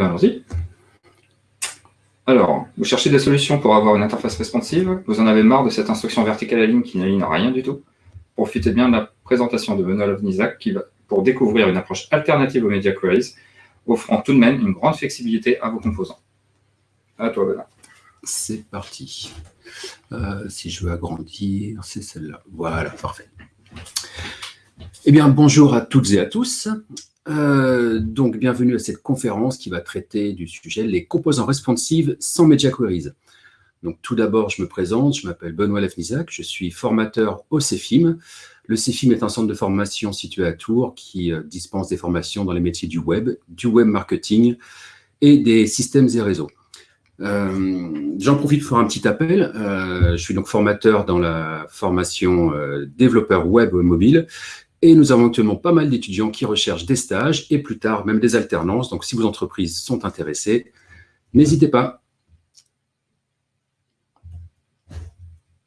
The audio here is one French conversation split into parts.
allons-y. Alors, vous cherchez des solutions pour avoir une interface responsive, vous en avez marre de cette instruction verticale à ligne qui n'aligne rien du tout. Profitez bien de la présentation de Benoît Lovnizak qui va, pour découvrir une approche alternative aux Media Queries, offrant tout de même une grande flexibilité à vos composants. À toi, Benoît. C'est parti. Euh, si je veux agrandir, c'est celle-là. Voilà, parfait. Eh bien, bonjour à toutes et à tous. Euh, donc, bienvenue à cette conférence qui va traiter du sujet les composants responsives sans Media Queries. Donc, tout d'abord, je me présente, je m'appelle Benoît Lefnizac, je suis formateur au CEFIM. Le CEFIM est un centre de formation situé à Tours qui euh, dispense des formations dans les métiers du web, du web marketing et des systèmes et réseaux. Euh, j'en profite pour un petit appel. je suis donc formateur dans la formation développeur web mobile et nous avons actuellement pas mal d'étudiants qui recherchent des stages et plus tard même des alternances. Donc si vos entreprises sont intéressées, n'hésitez pas.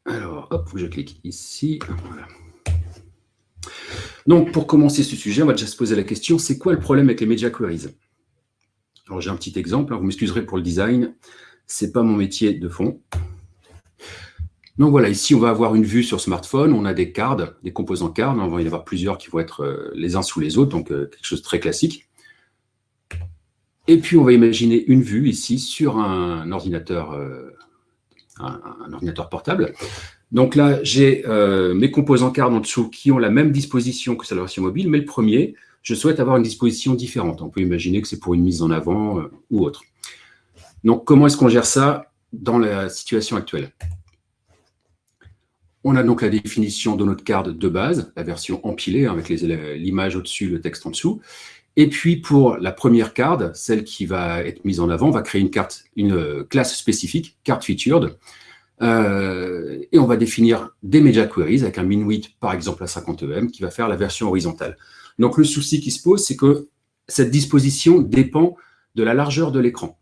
Alors, hop, je clique ici. Donc, pour commencer ce sujet, on va déjà se poser la question, c'est quoi le problème avec les Media Queries? Alors, j'ai un petit exemple, hein, vous m'excuserez pour le design, ce n'est pas mon métier de fond. Donc voilà, ici, on va avoir une vue sur smartphone. On a des cards, des composants cards. On va y avoir plusieurs qui vont être euh, les uns sous les autres, donc euh, quelque chose de très classique. Et puis, on va imaginer une vue ici sur un ordinateur, euh, portable. Donc là, j'ai mes composants cards en dessous qui ont la même disposition que sur la version mobile, mais le premier, je souhaite avoir une disposition différente. On peut imaginer que c'est pour une mise en avant ou autre. Donc, comment est-ce qu'on gère ça dans la situation actuelle? On a donc la définition de notre carte de base, la version empilée, hein, avec l'image au-dessus, le texte en dessous. Et puis, pour la première carte, celle qui va être mise en avant, on va créer une carte, une euh, classe spécifique, carte featured, euh, et on va définir des media queries avec un min width, par exemple, à 50 EM, qui va faire la version horizontale. Donc, le souci qui se pose, c'est que cette disposition dépend de la largeur de l'écran.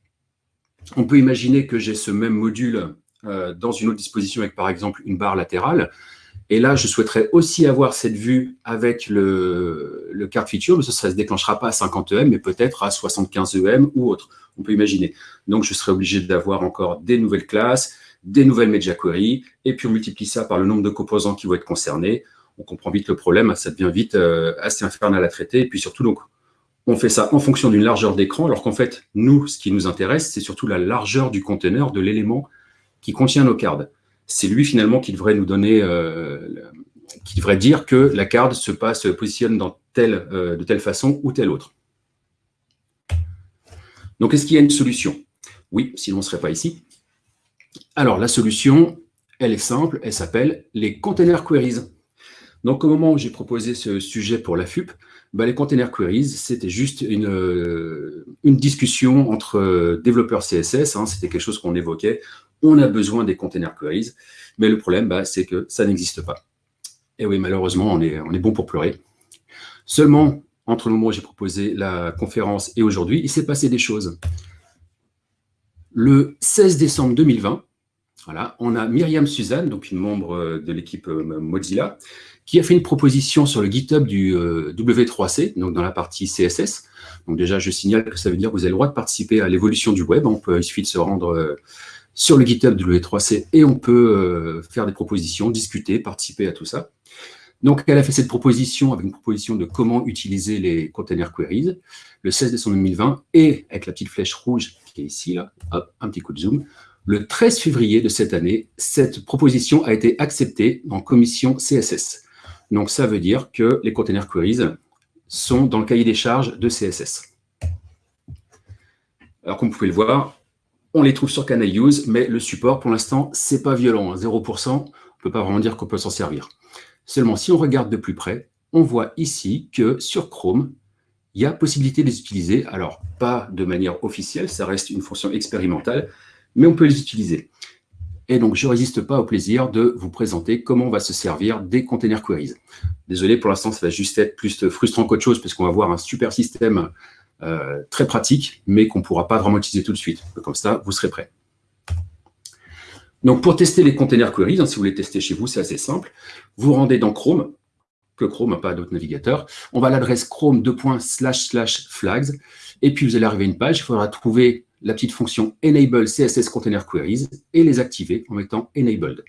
On peut imaginer que j'ai ce même module euh, dans une autre disposition avec, par exemple, une barre latérale. Et là, je souhaiterais aussi avoir cette vue avec le, le card feature, mais ça ne se déclenchera pas à 50 EM, mais peut-être à 75 EM ou autre. On peut imaginer. Donc, je serai obligé d'avoir encore des nouvelles classes, des nouvelles media queries, et puis on multiplie ça par le nombre de composants qui vont être concernés. On comprend vite le problème, ça devient vite euh, assez infernal à traiter. Et puis surtout, donc, on fait ça en fonction d'une largeur d'écran, alors qu'en fait, nous, ce qui nous intéresse, c'est surtout la largeur du conteneur, de l'élément qui contient nos cards. C'est lui finalement qui devrait nous donner, euh, qui devrait dire que la carte se passe, se positionne dans telle, euh, de telle façon ou telle autre. Donc, est-ce qu'il y a une solution? Oui, sinon on ne serait pas ici. Alors, la solution, elle est simple, elle s'appelle les container queries. Donc, au moment où j'ai proposé ce sujet pour la FUP, bah, les container queries, c'était juste une, euh, discussion entre développeurs CSS. Hein, c'était quelque chose qu'on évoquait on a besoin des container queries, mais le problème, bah, c'est que ça n'existe pas. Et oui, malheureusement, on est, on est bon pour pleurer. Seulement, entre le moment où j'ai proposé la conférence et aujourd'hui, il s'est passé des choses. Le 16 décembre 2020, voilà, on a Myriam Suzanne, donc une membre de l'équipe euh, Mozilla, qui a fait une proposition sur le GitHub du euh, W3C, donc dans la partie CSS. Donc déjà, je signale que ça veut dire que vous avez le droit de participer à l'évolution du web. On peut, il suffit de se rendre euh, sur le GitHub de l'E3C et on peut euh, faire des propositions, discuter, participer à tout ça. Donc, elle a fait cette proposition avec une proposition de comment utiliser les container queries le 16 décembre 2020 et avec la petite flèche rouge qui est ici, un petit coup de zoom. Le 13 février de cette année, cette proposition a été acceptée en commission CSS. Donc, ça veut dire que les container queries sont dans le cahier des charges de CSS. Alors, comme vous pouvez le voir, on les trouve sur Canal Use, mais le support, pour l'instant, c'est pas violent. 0%, on ne peut pas vraiment dire qu'on peut s'en servir. Seulement, si on regarde de plus près, on voit ici que sur Chrome, il y a possibilité de les utiliser. Alors, pas de manière officielle, ça reste une fonction expérimentale, mais on peut les utiliser. Et donc, je ne résiste pas au plaisir de vous présenter comment on va se servir des container queries. Désolé, pour l'instant, ça va juste être plus frustrant qu'autre chose, parce qu'on va avoir un super système euh, très pratique, mais qu'on ne pourra pas vraiment utiliser tout de suite. Comme ça, vous serez prêt. Donc, pour tester les container queries, hein, si vous voulez tester chez vous, c'est assez simple. Vous rendez dans Chrome, que Chrome, pas d'autres navigateurs. On va à l'adresse chrome flags et puis vous allez arriver à une page, il faudra trouver la petite fonction enable CSS Container Queries et les activer en mettant enabled.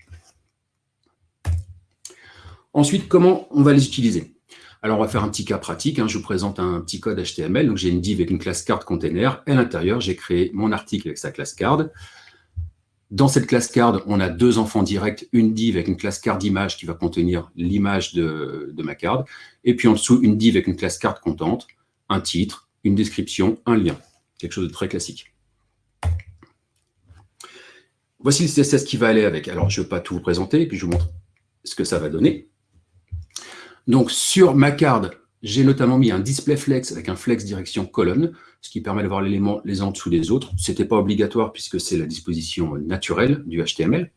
Ensuite, comment on va les utiliser? Alors, on va faire un petit cas pratique. Hein. Je vous présente un petit code HTML. Donc, j'ai une div avec une classe card container. À l'intérieur, j'ai créé mon article avec sa classe card. Dans cette classe card, on a deux enfants directs, une div avec une classe card image qui va contenir l'image de, ma card, et puis en dessous, une div avec une classe card contente, un titre, une description, un lien. Quelque chose de très classique. Voici le CSS qui va aller avec. Alors, je ne vais pas tout vous présenter, puis je vous montre ce que ça va donner. Donc, sur ma card, j'ai notamment mis un display flex avec un flex direction colonne, ce qui permet d'avoir l'élément les uns en dessous des autres. Ce n'était pas obligatoire puisque c'est la disposition naturelle du HTML.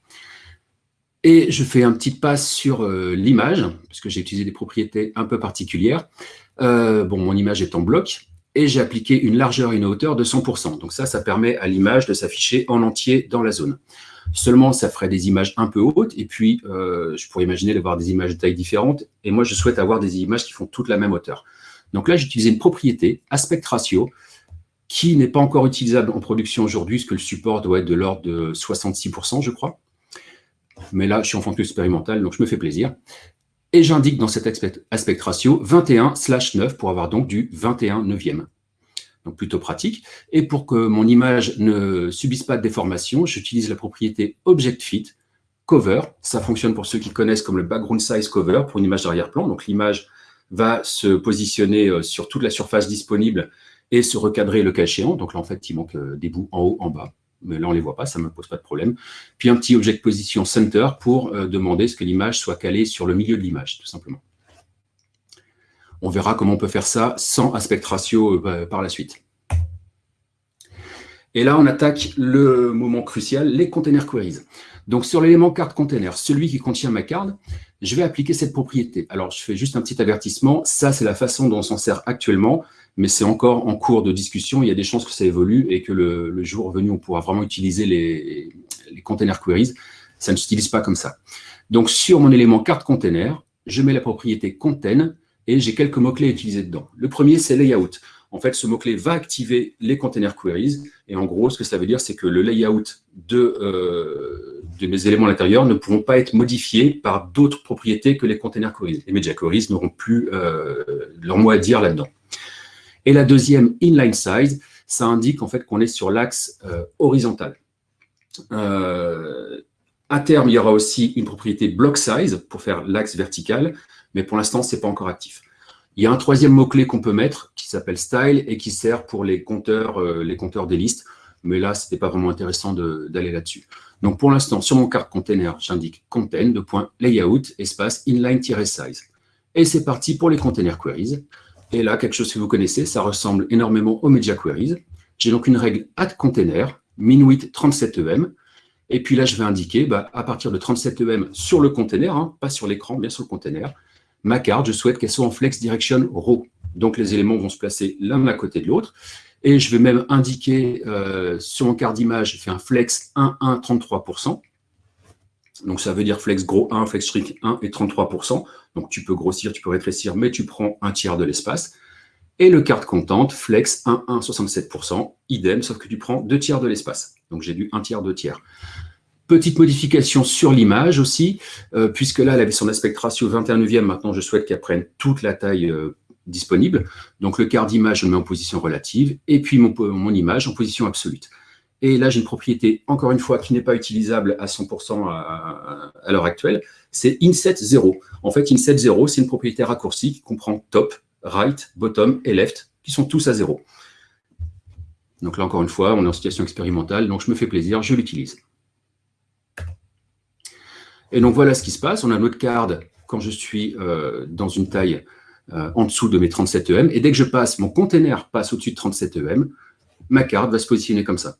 Et je fais un petit pass sur euh, l'image, puisque j'ai utilisé des propriétés un peu particulières. Euh, bon, mon image est en bloc, et j'ai appliqué une largeur et une hauteur de 100%. Donc ça, ça permet à l'image de s'afficher en entier dans la zone. Seulement, ça ferait des images un peu hautes, et puis euh, je pourrais imaginer d'avoir des images de taille différentes, et moi, je souhaite avoir des images qui font toute la même hauteur. Donc là, j'ai utilisé une propriété, aspect ratio, qui n'est pas encore utilisable en production aujourd'hui, parce que le support doit être de l'ordre de 66%, je crois. Mais là, je suis en fonction expérimentale, donc je me fais plaisir. Et j'indique dans cet aspect, ratio 21 slash 9 pour avoir donc du 21 neuvième. Donc plutôt pratique. Et pour que mon image ne subisse pas de déformation, j'utilise la propriété ObjectFit Cover. Ça fonctionne pour ceux qui connaissent comme le Background Size Cover pour une image d'arrière-plan. Donc l'image va se positionner euh, sur toute la surface disponible et se recadrer le cas échéant. Donc là, en fait, il manque euh, des bouts en haut, en bas. Mais là, on ne les voit pas, ça ne me pose pas de problème. Puis un petit Object Position Center pour euh, demander ce que l'image soit calée sur le milieu de l'image, tout simplement. On verra comment on peut faire ça sans aspect ratio par la suite. Et là, on attaque le moment crucial, les container queries. Donc, sur l'élément carte container, celui qui contient ma carte, je vais appliquer cette propriété. Alors, je fais juste un petit avertissement. Ça, c'est la façon dont on s'en sert actuellement, mais c'est encore en cours de discussion. Il y a des chances que ça évolue et que le, jour venu, on pourra vraiment utiliser les, les container queries. Ça ne s'utilise pas comme ça. Donc, sur mon élément carte container, je mets la propriété contain et j'ai quelques mots-clés à utiliser dedans. Le premier, c'est layout en fait, ce mot-clé va activer les container queries. Et en gros, ce que ça veut dire, c'est que le layout de, euh, de mes éléments à l'intérieur ne pourront pas être modifiés par d'autres propriétés que les container queries. Les media queries n'auront plus euh, leur mot à dire là-dedans. Et la deuxième, inline size, ça indique en fait qu'on est sur l'axe euh, horizontal. à terme, il y aura aussi une propriété block size pour faire l'axe vertical, mais pour l'instant, ce n'est pas encore actif. Il y a un troisième mot-clé qu'on peut mettre qui s'appelle style et qui sert pour les compteurs, euh, les compteurs des listes. Mais là, ce n'était pas vraiment intéressant d'aller là-dessus. Donc, pour l'instant, sur mon carte container, j'indique contain, de point layout, espace inline-size. Et c'est parti pour les container queries. Et là, quelque chose que vous connaissez, ça ressemble énormément aux media queries. J'ai donc une règle add container, min 37 em. Et puis là, je vais indiquer, bah, à partir de 37 em sur le container, hein, pas sur l'écran, bien sur le container, ma carte, je souhaite qu'elle soit en flex direction row. Donc, les éléments vont se placer l'un à côté de l'autre. Et je vais même indiquer euh, sur mon carte d'image, je fais un flex 1, 1, 33%. Donc, ça veut dire flex gros 1, flex shrink 1 et 33%. Donc, tu peux grossir, tu peux rétrécir, mais tu prends un tiers de l'espace. Et le carte contente, flex 1, 1, 67%, idem, sauf que tu prends deux tiers de l'espace. Donc, j'ai du 1 tiers, 2 tiers. Petite modification sur l'image aussi, euh, puisque là, elle avait son aspect ratio 21 neuvième. Maintenant, je souhaite qu'elle prenne toute la taille euh, disponible. Donc, le quart d'image, je le mets en position relative, et puis mon, image en position absolue. Et là, j'ai une propriété, encore une fois, qui n'est pas utilisable à 100% à, à, l'heure actuelle, c'est inset 0. En fait, inset 0, c'est une propriété raccourcie qui comprend top, right, bottom et left, qui sont tous à 0. Donc là, encore une fois, on est en situation expérimentale, donc je me fais plaisir, je l'utilise. Et donc, voilà ce qui se passe. On a notre card quand je suis euh, dans une taille euh, en dessous de mes 37 EM. Et dès que je passe, mon container passe au-dessus de 37 EM, ma carte va se positionner comme ça.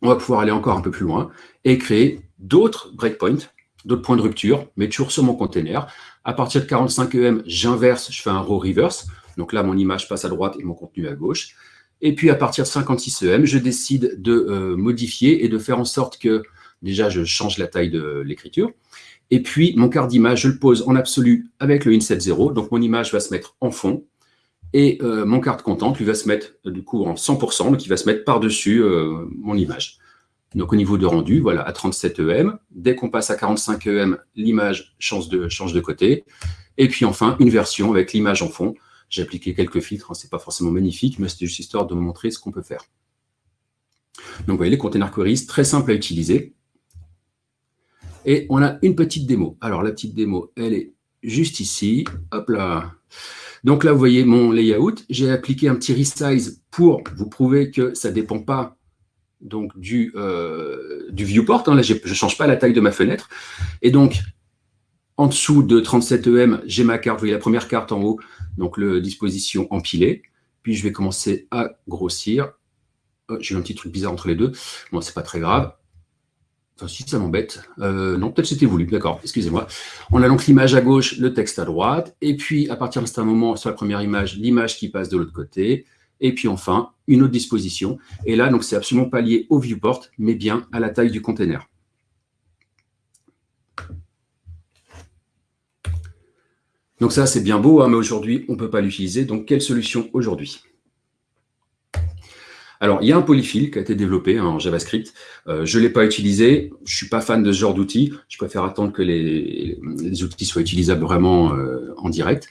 On va pouvoir aller encore un peu plus loin et créer d'autres breakpoints, d'autres points de rupture, mais toujours sur mon container. À partir de 45 EM, j'inverse, je fais un row reverse. Donc là, mon image passe à droite et mon contenu à gauche. Et puis, à partir de 56 EM, je décide de euh, modifier et de faire en sorte que Déjà, je change la taille de l'écriture. Et puis, mon quart d'image, je le pose en absolu avec le inset 0. Donc, mon image va se mettre en fond. Et euh, mon carte content, lui, va se mettre du coup en 100%, donc il va se mettre par-dessus euh, mon image. Donc, au niveau de rendu, voilà, à 37 EM. Dès qu'on passe à 45 EM, l'image change de, change de côté. Et puis, enfin, une version avec l'image en fond. J'ai appliqué quelques filtres, hein, ce n'est pas forcément magnifique, mais c'était juste histoire de vous montrer ce qu'on peut faire. Donc, vous voyez, les container queries, très simple à utiliser. Et on a une petite démo. Alors, la petite démo, elle est juste ici. Hop là. Donc là, vous voyez mon layout. J'ai appliqué un petit resize pour vous prouver que ça ne dépend pas donc, du, euh, viewport. Hein. Là, je ne change pas la taille de ma fenêtre. Et donc, en dessous de 37 EM, j'ai ma carte. Vous voyez la première carte en haut, donc le disposition empilée. Puis, je vais commencer à grossir. Oh, j'ai eu un petit truc bizarre entre les deux. Bon, c'est pas très grave. Enfin, si ça m'embête. Euh, non, peut-être c'était voulu, d'accord, excusez-moi. On a donc l'image à gauche, le texte à droite, et puis à partir d'un moment, sur la première image, l'image qui passe de l'autre côté, et puis enfin, une autre disposition. Et là, donc c'est absolument pas lié au viewport, mais bien à la taille du container. Donc ça, c'est bien beau, hein, mais aujourd'hui, on ne peut pas l'utiliser. Donc, quelle solution aujourd'hui? Alors, il y a un polyfill qui a été développé en JavaScript. Euh, je ne l'ai pas utilisé. Je ne suis pas fan de ce genre d'outils. Je préfère attendre que les, outils soient utilisables vraiment euh, en direct.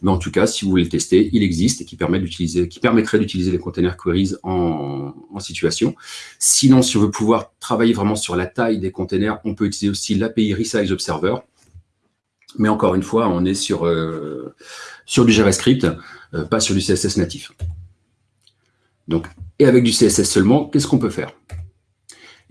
Mais en tout cas, si vous voulez le tester, il existe et qui, permet qui permettrait d'utiliser les container queries en, situation. Sinon, si on veut pouvoir travailler vraiment sur la taille des containers, on peut utiliser aussi l'API Resize Observer. Mais encore une fois, on est sur, euh, sur du JavaScript, pas sur du CSS natif. Donc, et avec du CSS seulement, qu'est-ce qu'on peut faire?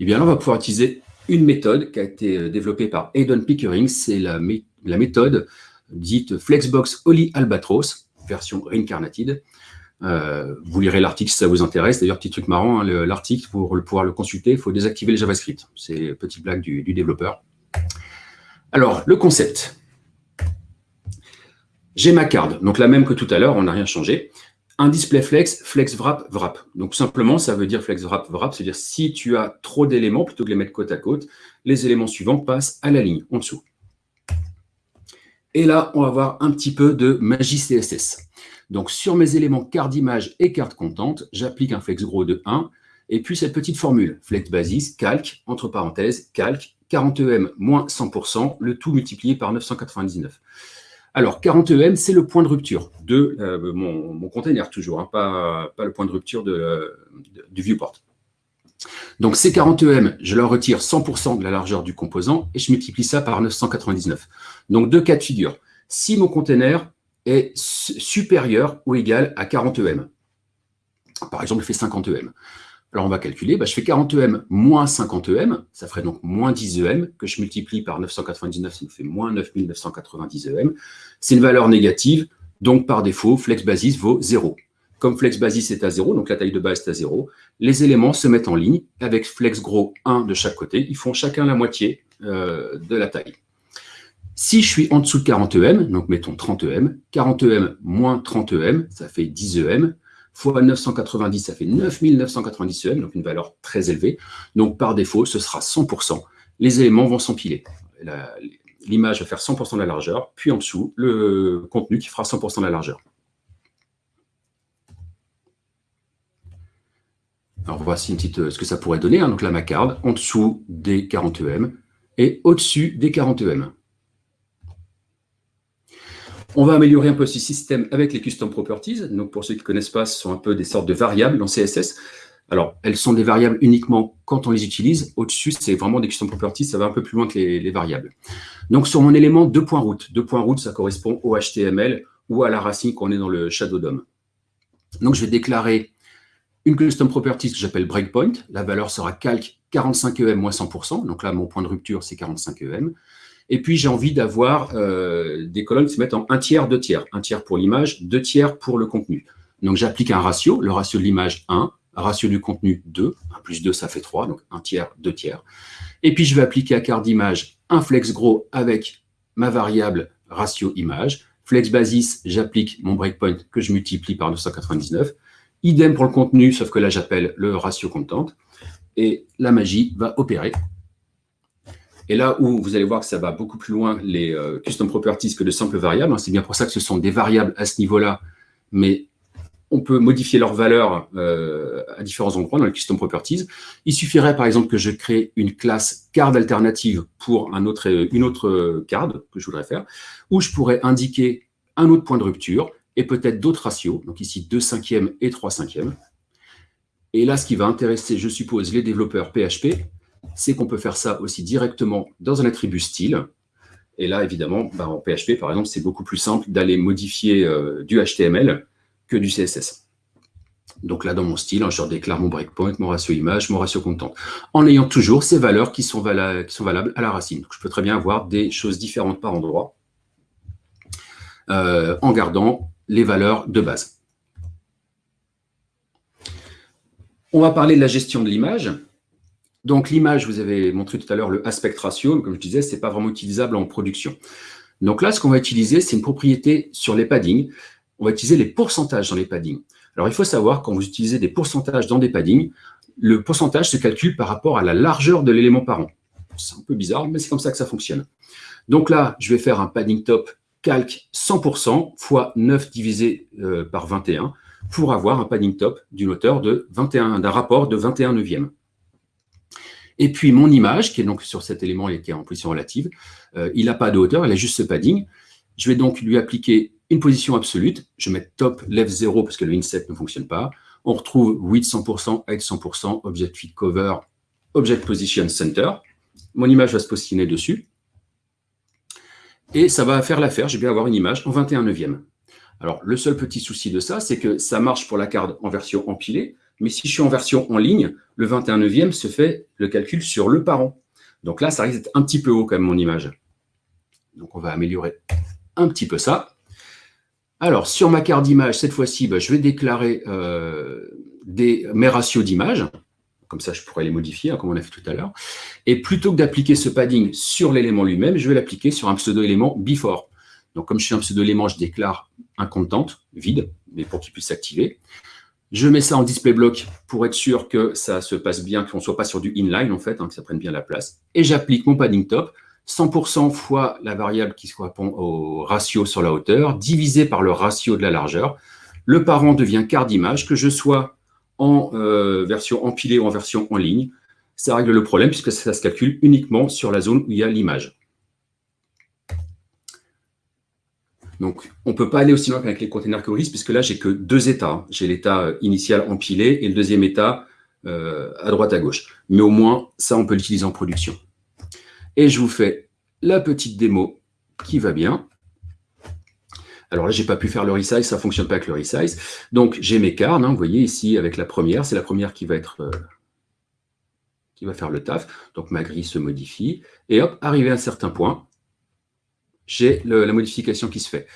Eh bien là, on va pouvoir utiliser une méthode qui a été euh, développée par Aidan Pickering. C'est la, méthode dite Flexbox Oli Albatros, version reincarnated. Euh, vous lirez l'article si ça vous intéresse. D'ailleurs, petit truc marrant, hein, l'article, pour pouvoir le consulter, il faut désactiver le JavaScript. C'est petite blague du développeur. Alors, le concept. J'ai ma carte, donc la même que tout à l'heure, on n'a rien changé un display flex, flex wrap, wrap. Donc simplement, ça veut dire flex wrap, wrap, c'est-à-dire si tu as trop d'éléments, plutôt que les mettre côte à côte, les éléments suivants passent à la ligne, en dessous. Et là, on va voir un petit peu de magie CSS. Donc sur mes éléments carte d'image et carte contente, j'applique un flex gros de 1, et puis cette petite formule, flex basis, calque, entre parenthèses, calque, 40em moins 100%, le tout multiplié par 999. Alors, 40 EM, c'est le point de rupture de euh, mon, container, toujours, hein, pas, le point de rupture du viewport. Donc, ces 40 EM, je leur retire 100% de la largeur du composant et je multiplie ça par 999. Donc, deux cas de figure. Si mon container est supérieur ou égal à 40 EM, par exemple, il fait 50 EM, alors, on va calculer, bah, je fais 40 EM moins 50 EM, ça ferait donc moins 10 EM, que je multiplie par 999, ça me fait moins 9990 EM. C'est une valeur négative, donc par défaut, flex basis vaut 0. Comme flex basis est à 0, donc la taille de base est à 0, les éléments se mettent en ligne avec flex gros 1 de chaque côté. Ils font chacun la moitié euh, de la taille. Si je suis en dessous de 40 EM, donc mettons 30 EM, 40 EM moins 30 EM, ça fait 10 EM, fois 990, ça fait 9990 EM, donc une valeur très élevée. Donc par défaut, ce sera 100%. Les éléments vont s'empiler. L'image va faire 100% de la largeur, puis en dessous, le contenu qui fera 100% de la largeur. Alors voici une petite, ce que ça pourrait donner. Hein. Donc là, ma carte, en dessous des 40 EM et au-dessus des 40 EM. On va améliorer un peu ce système avec les custom properties. Donc, pour ceux qui ne connaissent pas, ce sont un peu des sortes de variables en CSS. Alors, elles sont des variables uniquement quand on les utilise. Au-dessus, c'est vraiment des custom properties. Ça va un peu plus loin que les, variables. Donc, sur mon élément 2.route. 2.route, ça correspond au HTML ou à la racine qu'on est dans le Shadow DOM. Donc, je vais déclarer une custom property que j'appelle breakpoint. La valeur sera calque 45EM moins 100%. Donc là, mon point de rupture, c'est 45EM. Et puis, j'ai envie d'avoir euh, des colonnes qui se mettent en un tiers, deux tiers. Un tiers pour l'image, deux tiers pour le contenu. Donc, j'applique un ratio. Le ratio de l'image, 1. Ratio du contenu, 2. 1 plus 2, ça fait 3. Donc, un tiers, deux tiers. Et puis, je vais appliquer à carte d'image un flex gros avec ma variable ratio image. Flex basis, j'applique mon breakpoint que je multiplie par 999. Idem pour le contenu, sauf que là, j'appelle le ratio content. Et la magie va opérer Et là où vous allez voir que ça va beaucoup plus loin, les euh, custom properties, que de simples variables, hein, c'est bien pour ça que ce sont des variables à ce niveau-là, mais on peut modifier leur valeur euh, à différents endroits dans les custom properties. Il suffirait par exemple que je crée une classe card alternative pour autre, une autre card que je voudrais faire, où je pourrais indiquer un autre point de rupture et peut-être d'autres ratios, donc ici 2 cinquièmes et 3 cinquièmes. Et là, ce qui va intéresser, je suppose, les développeurs PHP, c'est qu'on peut faire ça aussi directement dans un attribut style. Et là, évidemment, bah, en PHP, par exemple, c'est beaucoup plus simple d'aller modifier euh, du HTML que du CSS. Donc là, dans mon style, hein, je déclare mon breakpoint, mon ratio image, mon ratio content, en ayant toujours ces valeurs qui sont, valables à la racine. Je peux très bien avoir des choses différentes par endroit, euh, en gardant les valeurs de base. On va parler de la gestion de l'image. Donc l'image, vous avez montré tout à l'heure le aspect ratio, mais comme je disais, ce n'est pas vraiment utilisable en production. Donc là, ce qu'on va utiliser, c'est une propriété sur les paddings. On va utiliser les pourcentages dans les paddings. Alors il faut savoir, quand vous utilisez des pourcentages dans des paddings, le pourcentage se calcule par rapport à la largeur de l'élément parent. C'est un peu bizarre, mais c'est comme ça que ça fonctionne. Donc là, je vais faire un padding top calque 100% fois 9 divisé euh, par 21 pour avoir un padding top d'une hauteur de 21, d'un rapport de 21 neuvième. Et puis mon image, qui est donc sur cet élément et qui est en position relative, euh, il n'a pas de hauteur, il a juste ce padding. Je vais donc lui appliquer une position absolue. Je mettre top left 0 parce que le inset ne fonctionne pas. On retrouve width 100%, height 100%, object fit cover, object position center. Mon image va se positionner dessus. Et ça va faire l'affaire, je vais avoir une image en 21 neuvième. Alors, le seul petit souci de ça, c'est que ça marche pour la carte en version empilée, mais si je suis en version en ligne, le 21 neuvième se fait le calcul sur le parent. Donc là, ça risque d'être un petit peu haut quand même mon image. Donc on va améliorer un petit peu ça. Alors, sur ma carte d'image, cette fois-ci, bah, je vais déclarer euh, mes ratios d'image. Comme ça, je pourrais les modifier, hein, comme on a fait tout à l'heure. Et plutôt que d'appliquer ce padding sur l'élément lui-même, je vais l'appliquer sur un pseudo-élément before. Donc, comme je suis un pseudo-élément, je déclare un content vide, mais pour qu'il puisse s'activer. Je mets ça en display block pour être sûr que ça se passe bien, qu'on ne soit pas sur du inline, en fait, hein, que ça prenne bien la place. Et j'applique mon padding top, 100% fois la variable qui correspond au ratio sur la hauteur, divisé par le ratio de la largeur. Le parent devient quart d'image, que je sois en euh, version empilée ou en version en ligne. Ça règle le problème puisque ça se calcule uniquement sur la zone où il y a l'image. Donc, on ne peut pas aller aussi loin qu'avec les containers Keras, puisque là, j'ai que deux états. J'ai l'état euh, initial empilé et le deuxième état euh, à droite à gauche. Mais au moins, ça, on peut l'utiliser en production. Et je vous fais la petite démo qui va bien. Alors là, je n'ai pas pu faire le resize, ça ne fonctionne pas avec le resize. Donc, j'ai mes carnes, hein, vous voyez ici avec la première, c'est la première qui va être euh, qui va faire le taf. Donc, ma grille se modifie. Et hop, arrivé à un certain point, j'ai la modification qui se fait.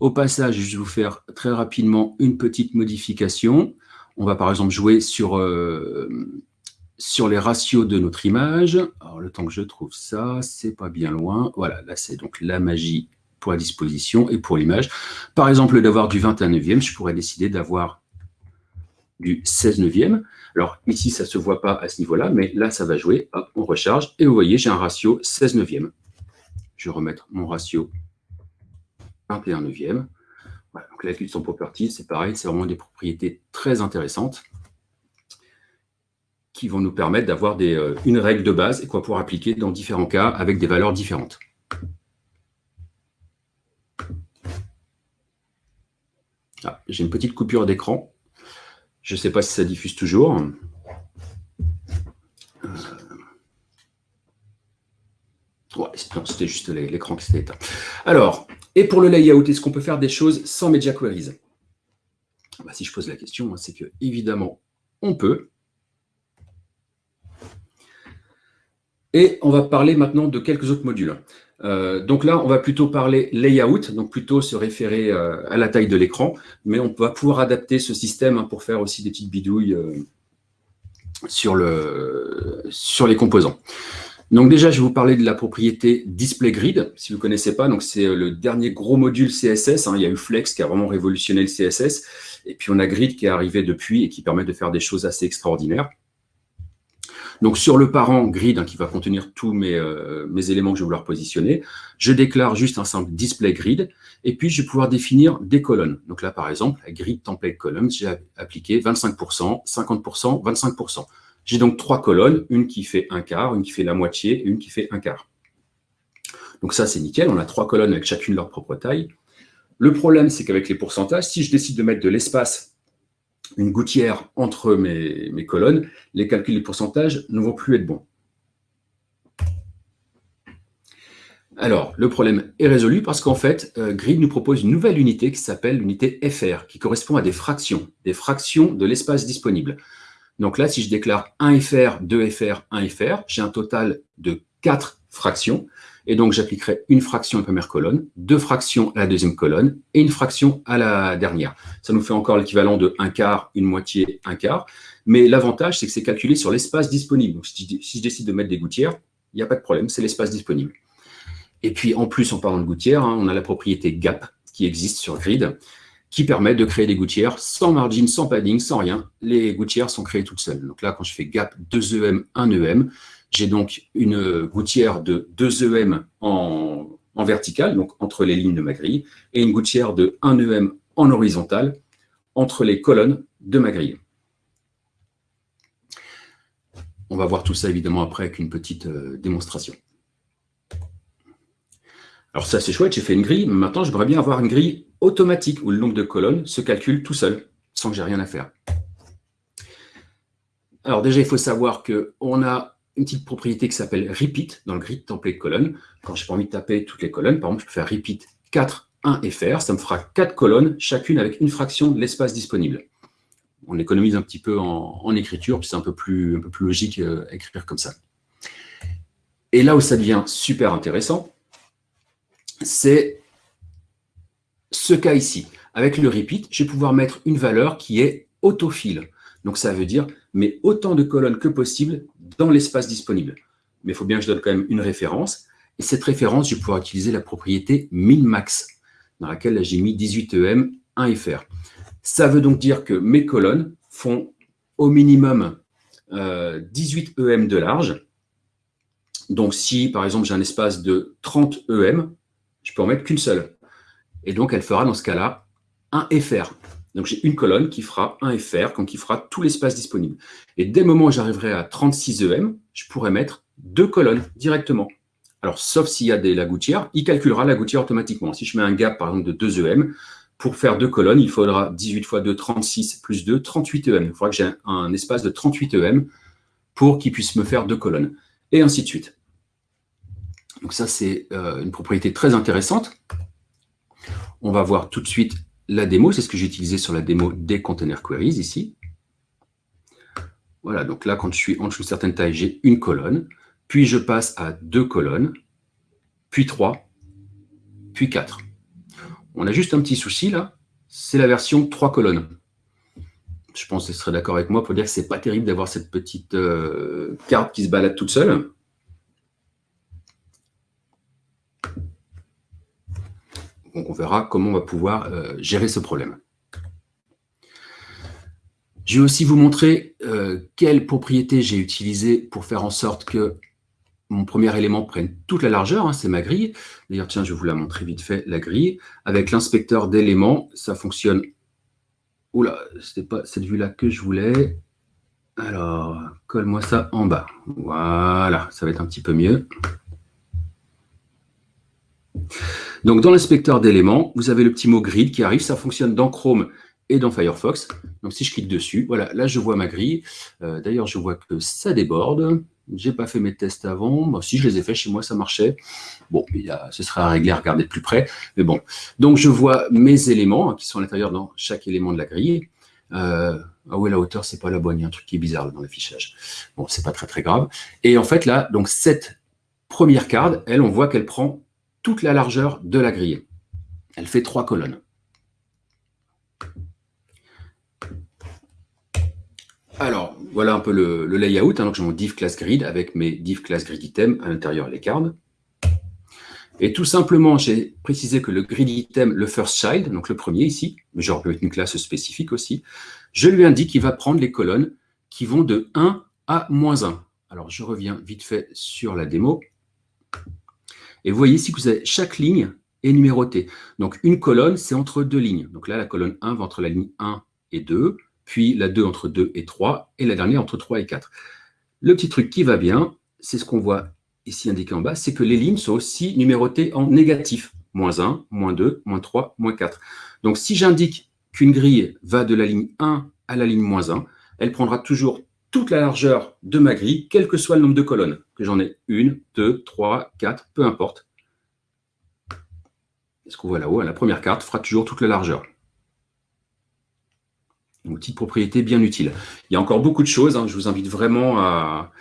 Au passage, je vais vous faire très rapidement une petite modification. On va par exemple jouer sur, euh, sur les ratios de notre image. Alors, le temps que je trouve ça, c'est pas bien loin. Voilà, là, c'est donc la magie pour la disposition et pour l'image. Par exemple, d'avoir du 21 neuvième, je pourrais décider d'avoir du 16 neuvième. Alors, ici, ça ne se voit pas à ce niveau-là, mais là, ça va jouer. Hop, on recharge. Et vous voyez, j'ai un ratio 16 neuvième. Je vais remettre mon ratio 21 neuvième. Voilà, donc la son properties, c'est pareil, c'est vraiment des propriétés très intéressantes qui vont nous permettre d'avoir euh, une règle de base et qu'on va pouvoir appliquer dans différents cas avec des valeurs différentes. Ah, j'ai une petite coupure d'écran. Je ne sais pas si ça diffuse toujours. C'était juste l'écran qui s'était éteint. Alors, et pour le layout, est-ce qu'on peut faire des choses sans Media Queries? Bah, Si je pose la question, hein, c'est que évidemment, on peut. Et on va parler maintenant de quelques autres modules. Euh, donc là, on va plutôt parler layout, donc plutôt se référer euh, à la taille de l'écran, mais on va pouvoir adapter ce système hein, pour faire aussi des petites bidouilles euh, sur, le, sur les composants. Donc déjà, je vais vous parler de la propriété Display Grid. Si vous ne connaissez pas, c'est euh, le dernier gros module CSS. Hein. Il y a eu Flex qui a vraiment révolutionné le CSS. Et puis on a Grid qui est arrivé depuis et qui permet de faire des choses assez extraordinaires. Donc sur le parent grid hein, qui va contenir tous mes, euh, mes, éléments que je vais vouloir positionner, je déclare juste un simple display grid et puis je vais pouvoir définir des colonnes. Donc là par exemple, la grid template column, j'ai appliqué 25%, 50%, 25%. J'ai donc trois colonnes, une qui fait un quart, une qui fait la moitié et une qui fait un quart. Donc ça c'est nickel, on a trois colonnes avec chacune leur propre taille. Le problème c'est qu'avec les pourcentages, si je décide de mettre de l'espace une gouttière entre mes, colonnes, les calculs des pourcentages ne vont plus être bons. Alors, le problème est résolu parce qu'en fait, euh, Grid nous propose une nouvelle unité qui s'appelle l'unité FR, qui correspond à des fractions, des fractions de l'espace disponible. Donc là, si je déclare 1 FR, 2 FR, 1 FR, j'ai un total de 4 fractions. Et donc, j'appliquerai une fraction à la première colonne, deux fractions à la deuxième colonne et une fraction à la dernière. Ça nous fait encore l'équivalent de un quart, une moitié, un quart. Mais l'avantage, c'est que c'est calculé sur l'espace disponible. Donc, si je décide de mettre des gouttières, il n'y a pas de problème, c'est l'espace disponible. Et puis, en plus, en parlant de gouttières, hein, on a la propriété gap qui existe sur Grid, qui permet de créer des gouttières sans margin, sans padding, sans rien. Les gouttières sont créées toutes seules. Donc là, quand je fais gap 2 EM, 1 EM, j'ai donc une gouttière de 2 EM en, en vertical, donc entre les lignes de ma grille, et une gouttière de 1 EM en horizontal, entre les colonnes de ma grille. On va voir tout ça évidemment après avec une petite euh, démonstration. Alors ça c'est chouette, j'ai fait une grille, mais maintenant j'aimerais bien avoir une grille automatique où le nombre de colonnes se calcule tout seul, sans que j'ai rien à faire. Alors déjà, il faut savoir qu'on a une petite propriété qui s'appelle repeat dans le grid template colonne. Quand j'ai pas envie de taper toutes les colonnes, par exemple, je peux faire repeat 4, 1 FR. Ça me fera 4 colonnes, chacune avec une fraction de l'espace disponible. On économise un petit peu en, écriture, puis c'est un, peu plus, logique euh, écrire comme ça. Et là où ça devient super intéressant, c'est ce cas ici. Avec le repeat, je vais pouvoir mettre une valeur qui est autofile. Donc ça veut dire, mais autant de colonnes que possible dans l'espace disponible. Mais il faut bien que je donne quand même une référence. Et cette référence, je vais pouvoir utiliser la propriété min-max, dans laquelle j'ai mis 18EM 1FR. Ça veut donc dire que mes colonnes font au minimum 18 euh, EM de large. Donc si, par exemple, j'ai un espace de 30 EM, je peux en mettre qu'une seule. Et donc, elle fera dans ce cas-là un FR. Donc j'ai une colonne qui fera un FR, qui fera tout l'espace disponible. Et dès le moment où j'arriverai à 36 EM, je pourrais mettre deux colonnes directement. Alors, sauf s'il y a des, la gouttière, il calculera la gouttière automatiquement. Si je mets un gap, par exemple, de 2 EM, pour faire deux colonnes, il faudra 18 fois 2, 36, plus 2, 38 EM. Il faudra que j'ai un, espace de 38 EM pour qu'il puisse me faire deux colonnes. Et ainsi de suite. Donc ça, c'est euh, une propriété très intéressante. On va voir tout de suite la démo, c'est ce que j'ai utilisé sur la démo des container queries ici. Voilà, donc là, quand je suis en dessous de certaine taille, j'ai une colonne, puis je passe à deux colonnes, puis trois, puis quatre. On a juste un petit souci là, c'est la version trois colonnes. Je pense que vous serez d'accord avec moi pour dire que c'est pas terrible d'avoir cette petite euh, carte qui se balade toute seule. On verra comment on va pouvoir euh, gérer ce problème. Je vais aussi vous montrer euh, quelles propriétés j'ai utilisées pour faire en sorte que mon premier élément prenne toute la largeur, hein, c'est ma grille. D'ailleurs, tiens, je vais vous la montrer vite fait, la grille. Avec l'inspecteur d'éléments, ça fonctionne... Oula, ce n'est pas cette vue-là que je voulais. Alors, colle-moi ça en bas. Voilà, ça va être un petit peu mieux. Donc, dans l'inspecteur d'éléments, vous avez le petit mot grid qui arrive. Ça fonctionne dans Chrome et dans Firefox. Donc, si je clique dessus, voilà, là, je vois ma grille. Euh, d'ailleurs, je vois que ça déborde. Je n'ai pas fait mes tests avant. si je les ai fait chez moi, ça marchait. Bon, ce sera à régler, à regarder de plus près. Mais bon, donc je vois mes éléments hein, qui sont à l'intérieur dans chaque élément de la grille. Euh, ah oui, la hauteur, c'est pas la bonne. Il y a un truc qui est bizarre dans l'affichage. Bon, c'est pas très très grave. Et en fait, là, donc cette première carte, elle, on voit qu'elle prend toute la largeur de la grille. Elle fait trois colonnes. Alors, voilà un peu le, layout. Hein. donc, j'ai mon div class grid avec mes div class grid item à l'intérieur les cartes. Et tout simplement, j'ai précisé que le grid item, le first child, donc le premier ici, mais j'aurais pu être une classe spécifique aussi, je lui indique qu'il va prendre les colonnes qui vont de 1 à moins 1. Alors, je reviens vite fait sur la démo. Et vous voyez ici que vous avez chaque ligne est numérotée. Donc, une colonne, c'est entre deux lignes. Donc là, la colonne 1 va entre la ligne 1 et 2, puis la 2 entre 2 et 3, et la dernière entre 3 et 4. Le petit truc qui va bien, c'est ce qu'on voit ici indiqué en bas, c'est que les lignes sont aussi numérotées en négatif. Moins 1, moins 2, moins 3, moins 4. Donc, si j'indique qu'une grille va de la ligne 1 à la ligne moins 1, elle prendra toujours toute la largeur de ma grille, quel que soit le nombre de colonnes, que j'en ai une, deux, trois, quatre, peu importe. Ce qu'on voit là-haut, la première carte fera toujours toute la largeur. Une petite propriété bien utile. Il y a encore beaucoup de choses, hein. je vous invite vraiment à,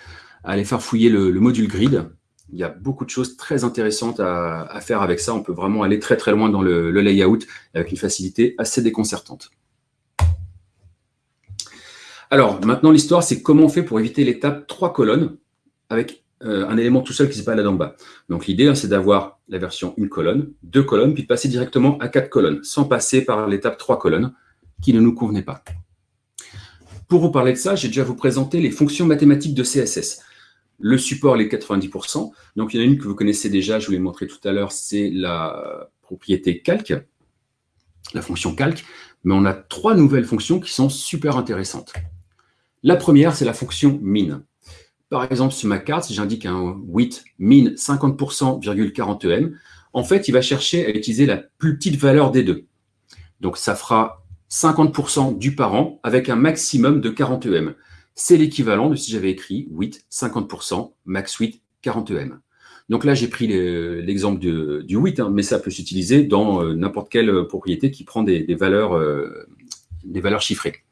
aller faire fouiller le, module grid. Il y a beaucoup de choses très intéressantes à, faire avec ça. On peut vraiment aller très très loin dans le, layout avec une facilité assez déconcertante. Alors, maintenant, l'histoire, c'est comment on fait pour éviter l'étape trois colonnes avec euh, un élément tout seul qui pas là d'en bas. Donc, l'idée, hein, c'est d'avoir la version une colonne, deux colonnes, puis de passer directement à quatre colonnes, sans passer par l'étape trois colonnes qui ne nous convenait pas. Pour vous parler de ça, j'ai déjà vous présenter les fonctions mathématiques de CSS. Le support, les 90%. Donc, il y en a une que vous connaissez déjà, je vous l'ai montré tout à l'heure, c'est la propriété calque, la fonction calque. Mais on a trois nouvelles fonctions qui sont super intéressantes. La première, c'est la fonction min. Par exemple, sur ma carte, si j'indique un width min 50%,40 em, en fait, il va chercher à utiliser la plus petite valeur des deux. Donc, ça fera 50% du parent avec un maximum de 40 em c'est l'équivalent de si j'avais écrit width 50%, max width 40 em. Donc là, j'ai pris l'exemple du width, hein, mais ça peut s'utiliser dans euh, n'importe quelle propriété qui prend des, valeurs, euh, des valeurs chiffrées.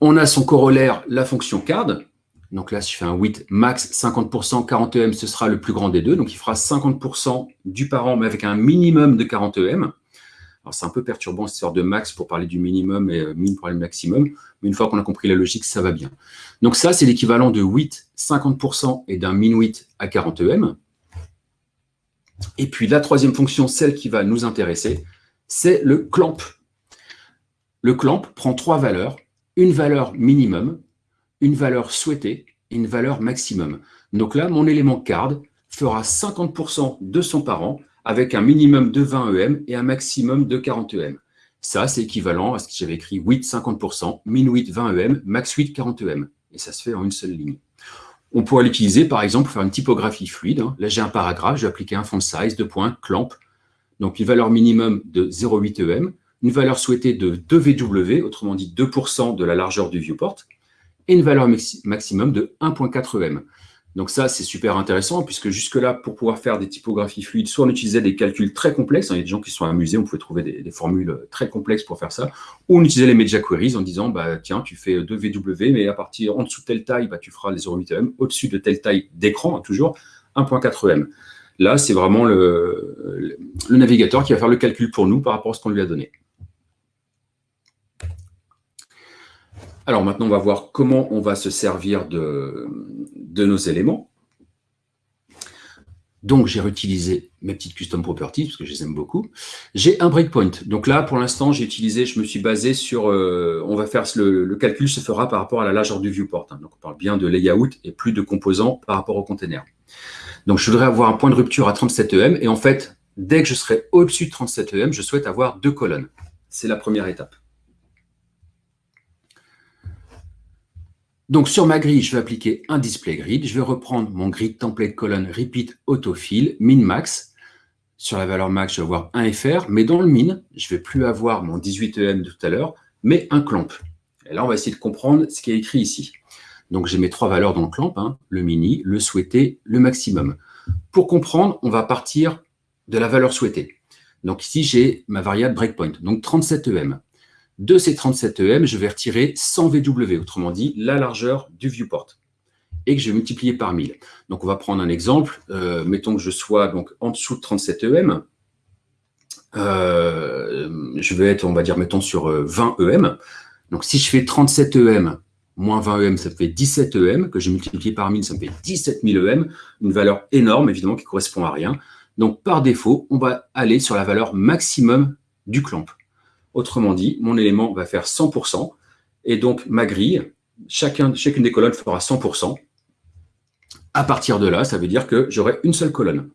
On a son corollaire, la fonction card. Donc là, si je fais un width max 50%, 40 em, ce sera le plus grand des deux. Donc il fera 50% du parent, mais avec un minimum de 40 em. Alors, c'est un peu perturbant, cette histoire de max pour parler du minimum et euh, min pour du maximum. Mais une fois qu'on a compris la logique, ça va bien. Donc, ça, c'est l'équivalent de 8, 50% et d'un min 8 à 40 em. Et puis, la troisième fonction, celle qui va nous intéresser, c'est le clamp. Le clamp prend trois valeurs. Une valeur minimum, une valeur souhaitée et une valeur maximum. Donc là, mon élément card fera 50% de son parent avec un minimum de 20 EM et un maximum de 40 EM. Ça, c'est équivalent à ce que j'avais écrit 8, 50%, min 8, 20 EM, max 8, 40 EM. Et ça se fait en une seule ligne. On pourrait l'utiliser, par exemple, pour faire une typographie fluide. Hein. Là, j'ai un paragraphe, je vais appliquer un font size, deux points, clamp. Donc, une valeur minimum de 0,8 EM, une valeur souhaitée de 2 VW, autrement dit 2% de la largeur du viewport, et une valeur maximum de 1,4 EM. Donc ça, c'est super intéressant, puisque jusque-là, pour pouvoir faire des typographies fluides, soit on utilisait des calculs très complexes, hein, il y a des gens qui sont amusés, on pouvait trouver des, formules très complexes pour faire ça, ou on utilisait les media queries en disant, bah, tiens, tu fais 2 VW, mais à partir en dessous de telle taille, bah, tu feras les 0,8 m, au-dessus de telle taille d'écran, hein, toujours 1.4 m. Là, c'est vraiment le navigateur qui va faire le calcul pour nous par rapport à ce qu'on lui a donné. Alors maintenant, on va voir comment on va se servir de, nos éléments. Donc, j'ai réutilisé mes petites custom properties, parce que je les aime beaucoup. J'ai un breakpoint. Donc là, pour l'instant, j'ai utilisé, je me suis basé sur, euh, on va faire, le, calcul se fera par rapport à la largeur du viewport. Hein. Donc, on parle bien de layout et plus de composants par rapport au container. Donc, je voudrais avoir un point de rupture à 37 EM. Et en fait, dès que je serai au-dessus de 37 EM, je souhaite avoir deux colonnes. C'est la première étape. Donc, sur ma grille, je vais appliquer un display grid. Je vais reprendre mon grid template colonne repeat autofill min max. Sur la valeur max, je vais avoir un FR, mais dans le min, je ne vais plus avoir mon 18EM de tout à l'heure, mais un clamp. Et là, on va essayer de comprendre ce qui est écrit ici. Donc, j'ai mes trois valeurs dans le clamp, hein, le mini, le souhaité, le maximum. Pour comprendre, on va partir de la valeur souhaitée. Donc ici, j'ai ma variable breakpoint, donc 37EM. De ces 37 EM, je vais retirer 100 VW, autrement dit, la largeur du viewport, et que je vais multiplier par 1000. Donc, on va prendre un exemple. Euh, mettons que je sois donc en dessous de 37 EM. Euh, je vais être, on va dire, mettons, sur 20 euh, EM. Donc, si je fais 37 EM moins 20 EM, ça fait 17 EM, que je multiplie par 1000, ça me fait 17 000 EM, une valeur énorme, évidemment, qui correspond à rien. Donc, par défaut, on va aller sur la valeur maximum du clamp. Autrement dit, mon élément va faire 100%, et donc ma grille chacun, chacune des colonnes fera 100%. À partir de là, ça veut dire que j'aurai une seule colonne.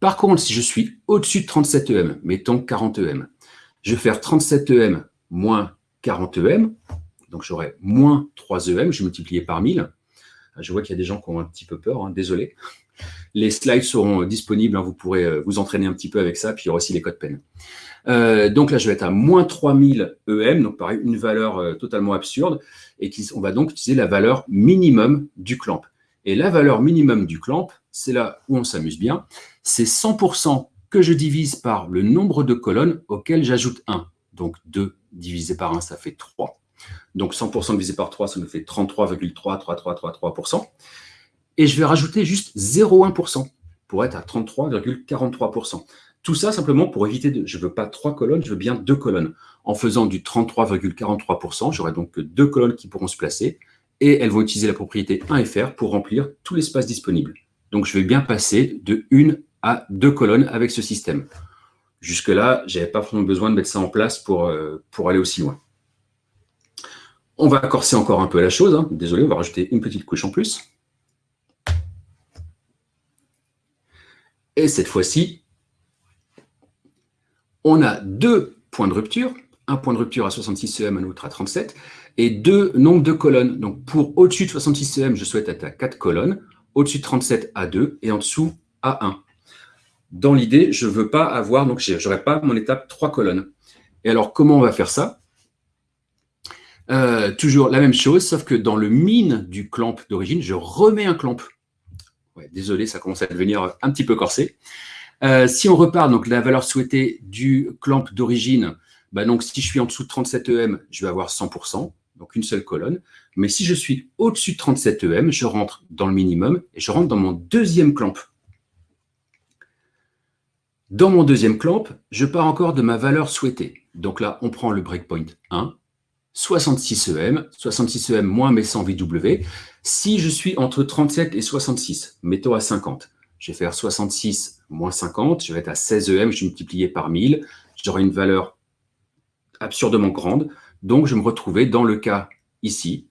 Par contre, si je suis au-dessus de 37 EM, mettons 40 EM, je vais faire 37 EM moins 40 EM, donc j'aurai moins 3 EM, je vais multiplier par 1000. Je vois qu'il y a des gens qui ont un petit peu peur, hein, désolé. Les slides seront disponibles, hein, vous pourrez euh, vous entraîner un petit peu avec ça, puis il y aura aussi les codes PEN. Euh, donc là, je vais être à moins 3000 EM, donc pareil, une valeur euh, totalement absurde, et on va donc utiliser la valeur minimum du clamp. Et la valeur minimum du clamp, c'est là où on s'amuse bien, c'est 100% que je divise par le nombre de colonnes auxquelles j'ajoute 1. Donc 2 divisé par 1, ça fait 3. Donc 100% divisé par 3, ça nous fait 33,33333%. Et je vais rajouter juste 0,1% pour être à 33,43%. Tout ça simplement pour éviter de... Je ne veux pas trois colonnes, je veux bien deux colonnes. En faisant du 33,43%, j'aurai donc deux colonnes qui pourront se placer et elles vont utiliser la propriété 1FR pour remplir tout l'espace disponible. Donc je vais bien passer de une à deux colonnes avec ce système. Jusque-là, je n'avais pas vraiment besoin de mettre ça en place pour, euh, pour aller aussi loin. On va corser encore un peu la chose. Hein. Désolé, on va rajouter une petite couche en plus. Et cette fois-ci, on a deux points de rupture, un point de rupture à 66 cm, un autre à 37, et deux nombres de colonnes. Donc pour au-dessus de 66 cm, je souhaite être à 4 colonnes, au-dessus de 37 à 2, et en dessous à 1. Dans l'idée, je ne veux pas avoir, donc je n'aurai pas mon étape 3 colonnes. Et alors, comment on va faire ça? Euh, Toujours la même chose, sauf que dans le mine du clamp d'origine, je remets un clamp. désolé, ça commence à devenir un petit peu corsé. Euh, si on repart, donc la valeur souhaitée du clamp d'origine, bah donc si je suis en dessous de 37 EM, je vais avoir 100%, donc une seule colonne. Mais si je suis au-dessus de 37 EM, je rentre dans le minimum et je rentre dans mon deuxième clamp. Dans mon deuxième clamp, je pars encore de ma valeur souhaitée. Donc là, on prend le breakpoint 1, 66 EM, 66 EM moins mes 100 VW. Si je suis entre 37 et 66, mettons à 50, je vais faire 66 moins 50, je vais être à 16 EM, je vais multiplier par 1000, j'aurai une valeur absurdement grande. Donc, je vais me retrouver dans le cas ici,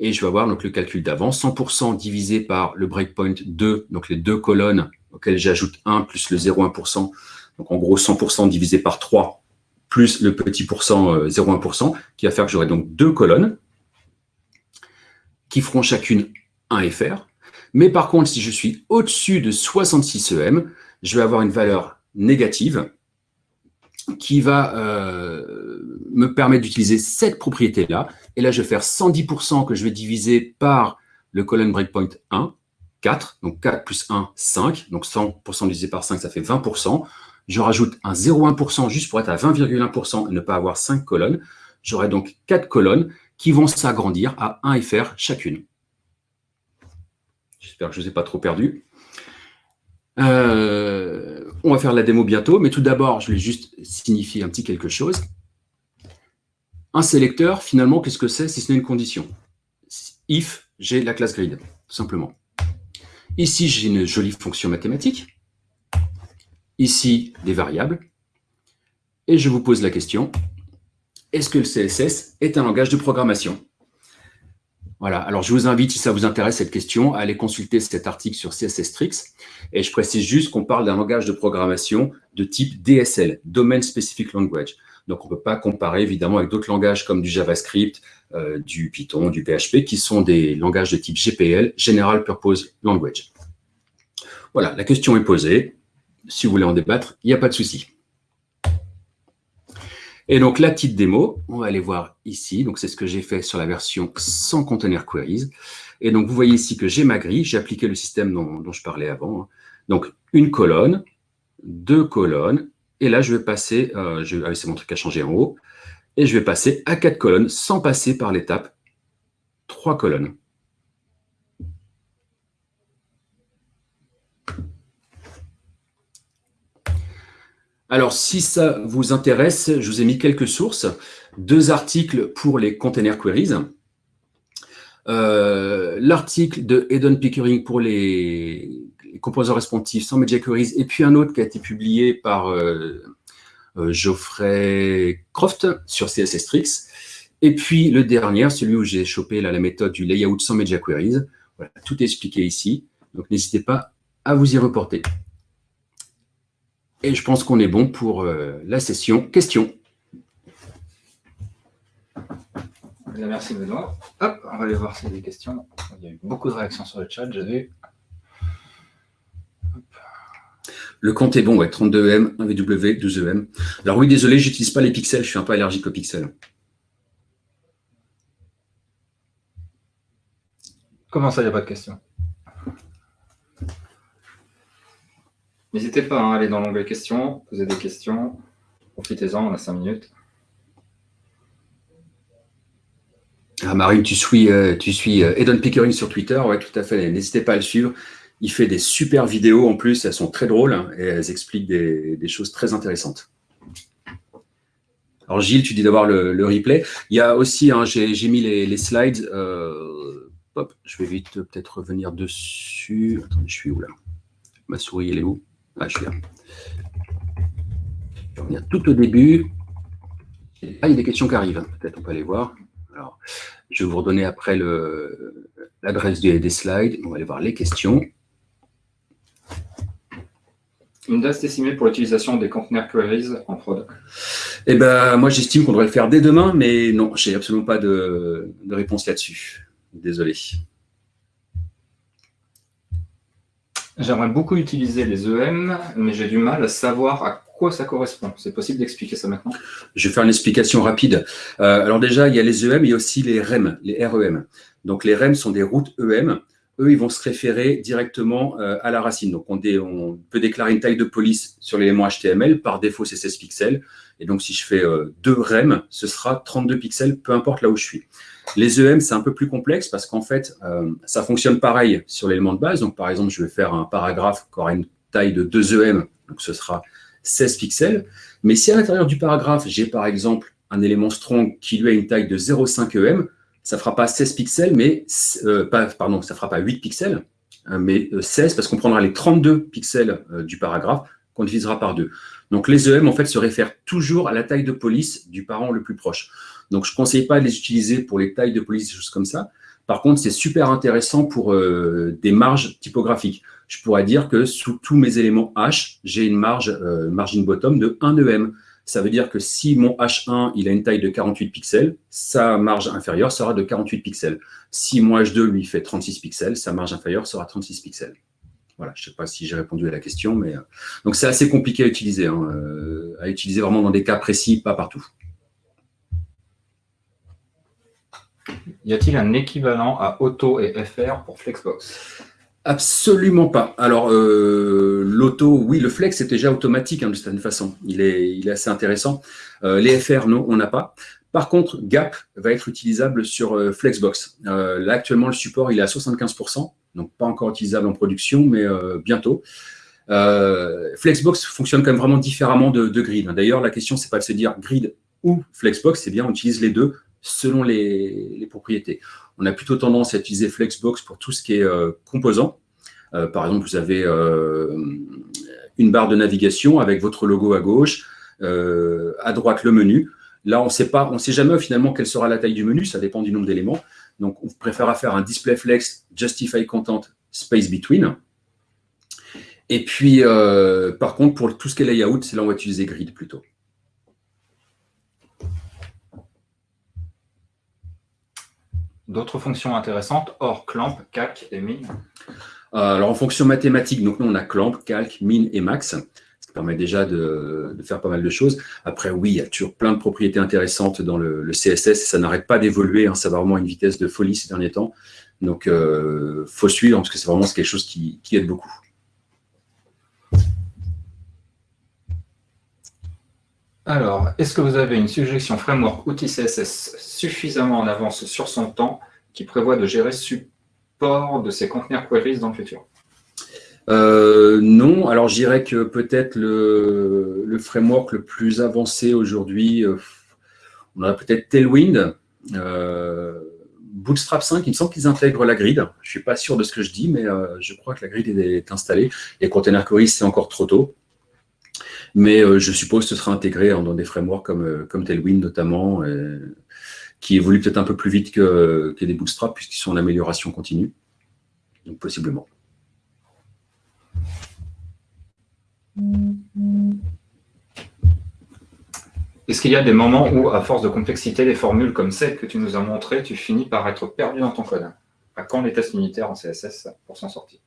et je vais avoir donc, le calcul d'avant, 100% divisé par le breakpoint 2, donc les deux colonnes auxquelles j'ajoute 1 plus le 0,1%, donc en gros 100% divisé par 3, plus le petit pourcent 0,1%, euh, qui va faire que j'aurai donc deux colonnes qui feront chacune 1 FR. Mais par contre, si je suis au-dessus de 66 EM, je vais avoir une valeur négative qui va euh, me permettre d'utiliser cette propriété-là. Et là, je vais faire 110% que je vais diviser par le colonne breakpoint 1, 4. Donc 4 plus 1, 5. Donc 100% divisé par 5, ça fait 20%. Je rajoute un 0,1% juste pour être à 20,1% et ne pas avoir 5 colonnes. J'aurai donc 4 colonnes qui vont s'agrandir à 1 FR chacune. J'espère que je ne vous ai pas trop perdu. Euh, on va faire la démo bientôt, mais tout d'abord, je vais juste signifier un petit quelque chose. Un sélecteur, finalement, qu'est-ce que c'est si ce n'est une condition? If, j'ai la classe grid, tout simplement. Ici, j'ai une jolie fonction mathématique. Ici, des variables. Et je vous pose la question, est-ce que le CSS est un langage de programmation? Voilà, alors je vous invite, si ça vous intéresse cette question, à aller consulter cet article sur CSS Tricks. Et je précise juste qu'on parle d'un langage de programmation de type DSL, Domain Specific Language. Donc on ne peut pas comparer évidemment avec d'autres langages comme du JavaScript, euh, du Python, du PHP, qui sont des langages de type GPL, General Purpose Language. Voilà, la question est posée. Si vous voulez en débattre, il n'y a pas de souci. Et donc, la petite démo, on va aller voir ici. Donc, c'est ce que j'ai fait sur la version sans container queries. Et donc, vous voyez ici que j'ai ma grille. J'ai appliqué le système dont, je parlais avant. Hein. Donc, une colonne, deux colonnes. Et là, je vais passer, euh, je, ah c'est mon truc à changer en haut. Et je vais passer à quatre colonnes sans passer par l'étape trois colonnes. Alors, si ça vous intéresse, je vous ai mis quelques sources. Deux articles pour les container queries. Euh, l'article de Eden Pickering pour les, composants responsifs sans media queries, et puis un autre qui a été publié par euh, euh, Geoffrey Croft sur CSS Tricks. Et puis le dernier, celui où j'ai chopé la méthode du layout sans media queries. Tout expliqué ici. Donc n'hésitez pas à vous y reporter. Et je pense qu'on est bon pour euh, la session questions. Merci Benoît. Hop, on va aller voir s'il y a des questions. Il y a eu beaucoup de réactions sur le chat, j'ai vu. Le compte est bon, ouais, 32M, 1VW, 12EM. Alors oui, désolé, j'utilise pas les pixels, je suis un peu allergique aux pixels. Comment ça, il n'y a pas de questions? N'hésitez pas hein, à aller dans l'onglet questions, poser des questions. Profitez-en, on a 5 minutes. Ah, Marine, tu suis, euh, tu suis euh, Pickering sur Twitter, ouais, tout à fait. N'hésitez pas à le suivre. Il fait des super vidéos en plus, elles sont très drôles hein, et elles expliquent des, choses très intéressantes. Alors Gilles, tu dis d'avoir le, replay. Il y a aussi, hein, j'ai mis les, slides. Euh, je vais vite peut-être revenir dessus. Attendez, je suis où là? Ma souris, elle est où? Ah, je là. Je vais revenir tout au début. Ah, il y a des questions qui arrivent. Peut-être on peut aller voir. Alors, je vais vous redonner après l'adresse des, slides. On va aller voir les questions. Une date estimée pour l'utilisation des conteneurs queries en prod Eh ben, moi, j'estime qu'on devrait le faire dès demain, mais non, je n'ai absolument pas de, de réponse là-dessus. Désolé. J'aimerais beaucoup utiliser les EM, mais j'ai du mal à savoir à quoi ça correspond C'est possible d'expliquer ça maintenant? Je vais faire une explication rapide. Euh, alors déjà, il y a les EM, il y a aussi les REM, les REM. Donc les REM sont des routes EM. Eux, ils vont se référer directement euh, à la racine. Donc on, peut déclarer une taille de police sur l'élément HTML. Par défaut, c'est 16 pixels. Et donc si je fais euh, deux REM, ce sera 32 pixels, peu importe là où je suis. Les EM, c'est un peu plus complexe parce qu'en fait, ça fonctionne pareil sur l'élément de base. Donc par exemple, je vais faire un paragraphe qui aura une taille de 2 EM. Donc ce sera 16 pixels. Mais si à l'intérieur du paragraphe, j'ai par exemple un élément strong qui lui a une taille de 0,5 EM, ça ne fera pas 16 pixels, mais euh, pas, pardon, ça fera pas 8 pixels, hein, mais 16 euh, parce qu'on prendra les 32 pixels euh, du paragraphe qu'on divisera par 2. Donc les EM en fait se réfèrent toujours à la taille de police du parent le plus proche. Donc je ne conseille pas de les utiliser pour les tailles de police, des choses comme ça. Par contre, c'est super intéressant pour des marges typographiques je pourrais dire que sous tous mes éléments H, j'ai une marge euh, margin bottom de 1 EM. Ça veut dire que si mon H1 il a une taille de 48 pixels, sa marge inférieure sera de 48 pixels. Si mon H2 lui fait 36 pixels, sa marge inférieure sera 36 pixels. Voilà, je ne sais pas si j'ai répondu à la question, mais euh, donc c'est assez compliqué à utiliser, hein, euh, à utiliser vraiment dans des cas précis, pas partout. Y a-t-il un équivalent à Auto et FR pour Flexbox? Absolument pas. Alors, euh, l'auto, oui, le flex est déjà automatique hein, de certaine façon. Il est, il est assez intéressant. Euh, les FR, non, on n'a pas. Par contre, Gap va être utilisable sur euh, Flexbox. là, actuellement, le support, il est à 75%, donc pas encore utilisable en production, mais bientôt. Flexbox fonctionne quand même vraiment différemment de, Grid. D'ailleurs, la question, c'est pas de se dire Grid ou Flexbox, c'est bien, on utilise les deux selon les, propriétés on a plutôt tendance à utiliser Flexbox pour tout ce qui est euh, composant. Euh, par exemple, vous avez euh, une barre de navigation avec votre logo à gauche, à droite le menu. Là, on on sait jamais finalement quelle sera la taille du menu, ça dépend du nombre d'éléments. Donc, on préfère faire un display flex justify content space between. Et puis, par contre, pour tout ce qui est layout, c'est là où on va utiliser grid plutôt. D'autres fonctions intéressantes hors clamp, calc et min euh, Alors en fonction mathématique, donc nous on a clamp, calc, min et max. Permet déjà de, faire pas mal de choses. Après, oui, il y a toujours plein de propriétés intéressantes dans le, CSS et ça n'arrête pas d'évoluer. Hein. ça va vraiment à une vitesse de folie ces derniers temps. Donc, il euh, faut suivre parce que c'est vraiment quelque chose qui aide beaucoup. Alors, est-ce que vous avez une suggestion framework outil CSS suffisamment en avance sur son temps qui prévoit de gérer support de ces conteneurs queries dans le futur? Euh, non, alors je dirais que peut-être le, framework le plus avancé aujourd'hui, euh, on a peut-être Tailwind, euh, Bootstrap 5, il me semble qu'ils intègrent la grid. Je ne suis pas sûr de ce que je dis, mais je crois que la grid est, installée. Et Container c'est encore trop tôt. Mais je suppose que ce sera intégré dans des frameworks comme, comme Tailwind notamment. qui évoluent peut-être un peu plus vite que, que des bootstraps, puisqu'ils sont en amélioration continue. Donc, possiblement. Est-ce qu'il y a des moments où, à force de complexité, les formules comme celles que tu nous as montrées, tu finis par être perdu dans ton code? À quand les tests unitaires en CSS pour s'en sortir?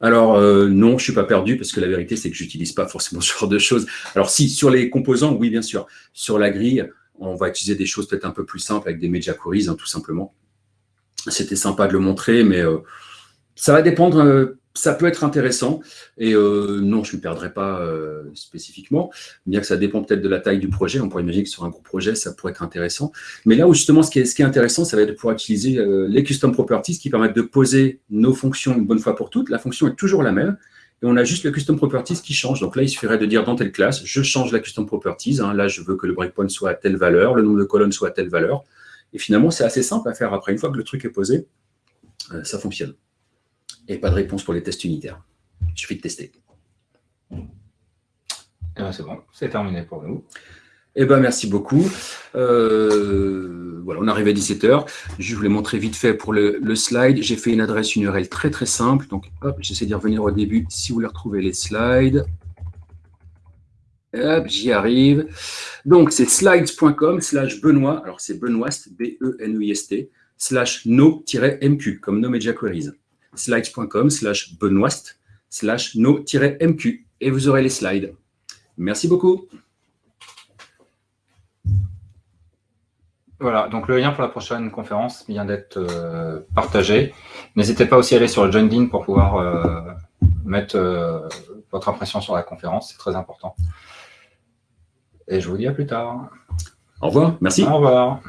Alors euh, non, je ne suis pas perdu parce que la vérité, c'est que je n'utilise pas forcément ce genre de choses. Alors si, sur les composants, oui, bien sûr. Sur la grille, on va utiliser des choses peut-être un peu plus simples avec des media queries, hein, tout simplement. C'était sympa de le montrer, mais euh, ça va dépendre euh, ça peut être intéressant. Et euh, non, je ne me perdrai pas euh, spécifiquement, bien que ça dépend peut-être de la taille du projet. On pourrait imaginer que sur un gros projet, ça pourrait être intéressant. Mais là où justement, ce qui est, intéressant, ça va être de pouvoir utiliser euh, les custom properties qui permettent de poser nos fonctions une bonne fois pour toutes. La fonction est toujours la même. Et on a juste le custom properties qui change. Donc là, il suffirait de dire dans telle classe, je change la custom properties. Hein. Là, je veux que le breakpoint soit à telle valeur, le nombre de colonnes soit à telle valeur. Et finalement, c'est assez simple à faire après. Une fois que le truc est posé, ça fonctionne et pas de réponse pour les tests unitaires. Il suffit de tester. Eh ben, c'est bon, c'est terminé pour nous. Eh ben, merci beaucoup. Euh, voilà, on arrive à 17h. Je voulais montrer vite fait pour le, slide. J'ai fait une adresse URL très très simple. Donc, hop, j'essaie d'y revenir au début si vous voulez retrouver les slides. Hop, j'y arrive. Donc, c'est slides.com slash Benoît. Alors, c'est Benoist, B-E-N-U-I-S-T, slash no-mq, comme no media queries slides.com slash benoist slash no-mq et vous aurez les slides. Merci beaucoup. Voilà, donc le lien pour la prochaine conférence vient d'être euh, partagé. N'hésitez pas aussi à aller sur le Join pour pouvoir euh, mettre euh, votre impression sur la conférence, c'est très important. Et je vous dis à plus tard. Au revoir, merci. Au revoir.